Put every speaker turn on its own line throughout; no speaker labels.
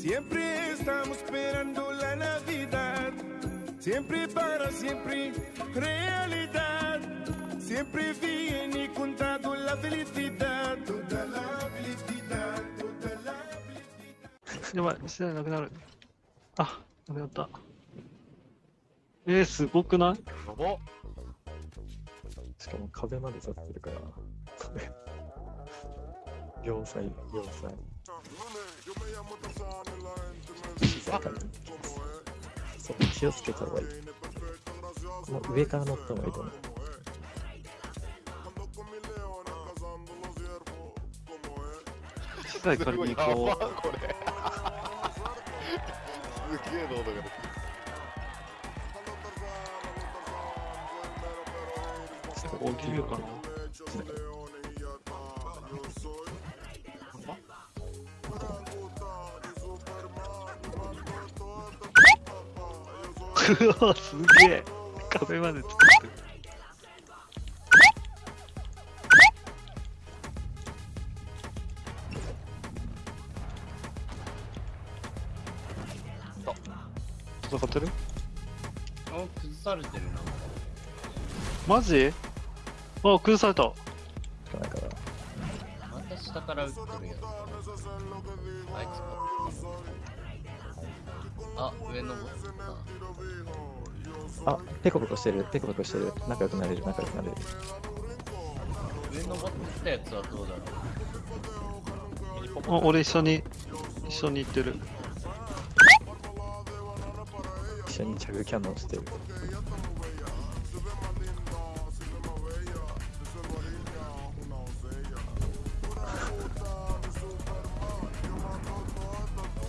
Siempre estamos esperando la Navidad. Siempre para siempre, realidad. Siempre viene contado la felicidad. Toda la felicidad, toda la felicidad.
やばい、試合なくなる。あ、なくなった。えー、すごくない
やばっ
しかも壁まで立ってるから、 壁。両サイ、両サイ。静かに。そう、気をつけた方がいい。この上から乗った方がいいと思う。
機材借りに行こ
れすげえ濃度が。
大きいかな。うわ、すげえ。壁まで作ってる。戦ってる
あ、崩されてるな。
マジあ、崩された。
また下から撃ってるやつ。あいつか。あ、上登った。
あ、ペコペコしてる、ペコペコしてる。仲良くなれる、仲良くなれる。
上登ってきたやつはどうだろう
あ、
ポ
俺一緒に、一緒に行ってる。
一緒にチャグキャノンしてる。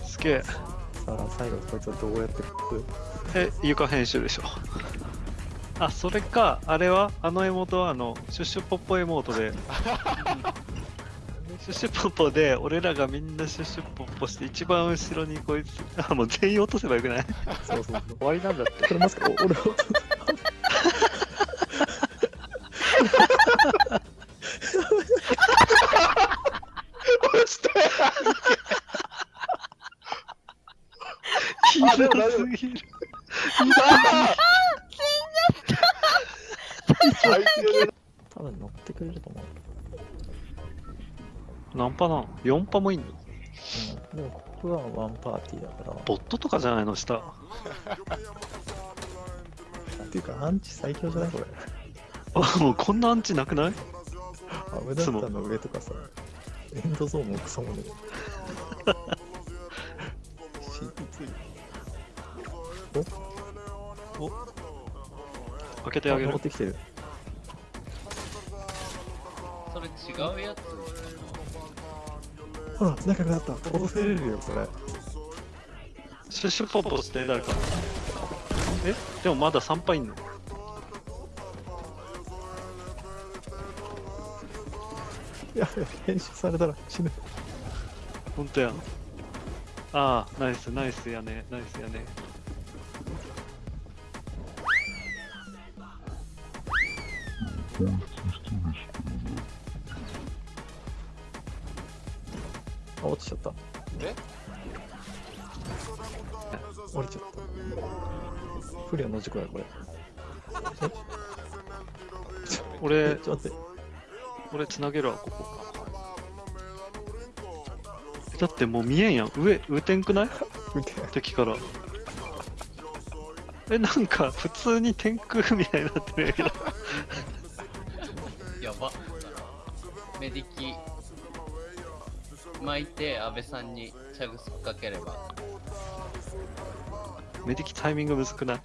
すげえ。
さあ、最後こいつはどうやってく
え、床編集でしょ。あ、それか、あれはあのエモートはあの、シュッシュポッポエモートで。シュッシュポッポで、俺らがみんなシュッシュポッポして、一番後ろにこいつ、あ、もう全員落とせばよくない？
そうそうそう。
終わりなんだって。
これまさ あ、で
も大。死んじ
ゃった。
多分乗ってくれると思う。
何パなん ?4 パもいんの、
うん、でもここはワンパーティーだから。
ボットとかじゃないの下。
っていうか、アンチ最強じゃない？これ。
あ、もうこんなアンチなくない？
あ、無駄ったの上とかさ。エンドゾーンもクソもね。CP2 お？
開けてあげる。
持ってきてる。
それ違うやつ。
ほら仲良くなった。落とせれるよそれ。
シュシュポポして誰か。え？でもまだ3杯いんの
や編集されたら死ぬ。
本当や。ああナイスナイスやね。ナイスやね。
あ、落ちちゃった。
え？
降りちゃった。不良の事故や、これ。
俺
え、ちょっと待って。
俺つなげるわ、ここ。だってもう見えんやん。上、上てんくない？敵から。え、なんか普通に天空みたいになってるんやけど。
やば。メディキ巻いて安倍さんにチャグスかければ。
メディキタイミングむずくない？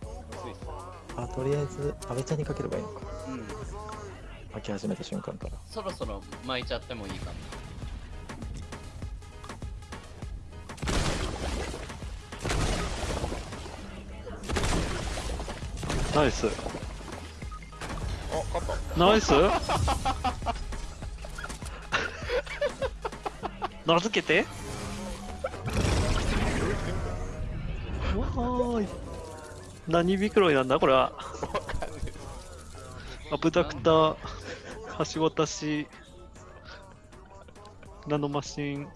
あ、とりあえず、安倍ちゃんにかければいいのか。
うん。
巻き始めた瞬間から。
そろそろ巻いちゃってもいいかな。
ナイス。ナイス？名付けて？わーい。何袋なんだ？これは。アブダクター、橋渡し、ナノマシン、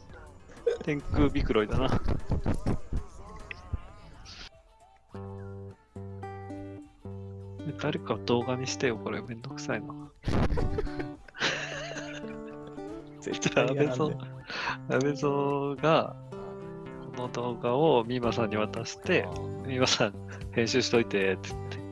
天空ビクロイだな。誰か動画にしてよ、これめんどくさいな。
絶
じゃあ、安倍蔵安倍蔵が、この動画を美馬さんに渡して、美馬さん編集しといて、つって。